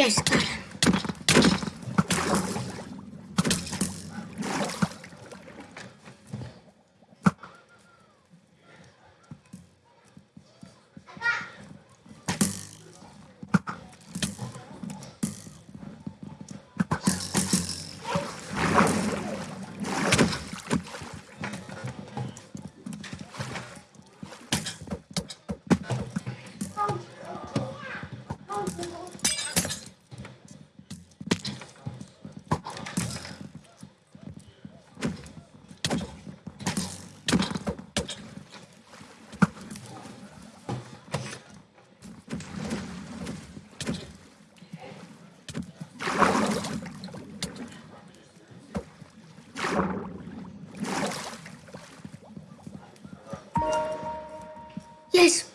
Yes, got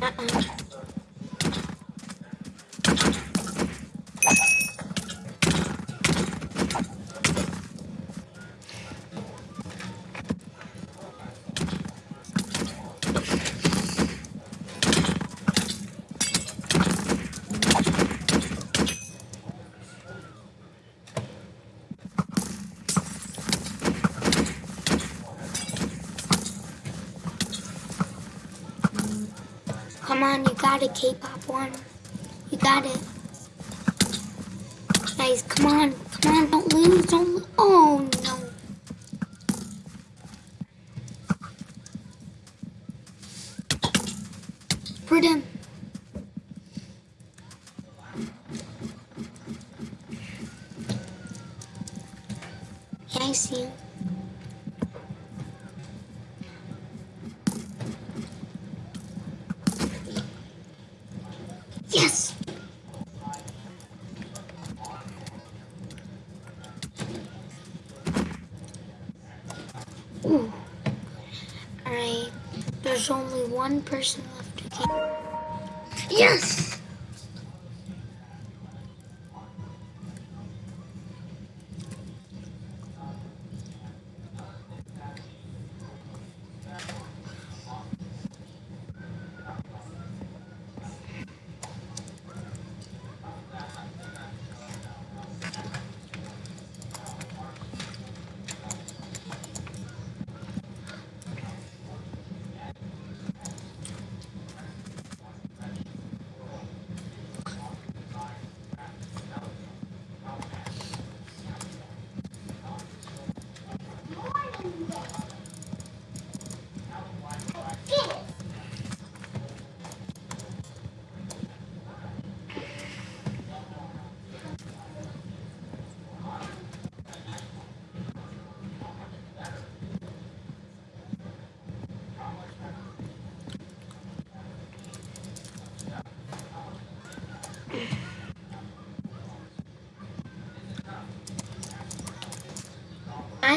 Ha ha ha! Got it, K-pop one. You got it. Guys, come on, come on, don't lose, don't lose. Oh no. Them. Yeah, I see you. Alright. There's only one person left to keep. Yes!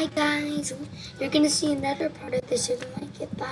Bye guys. You're gonna see another part of this if you like it. Bye.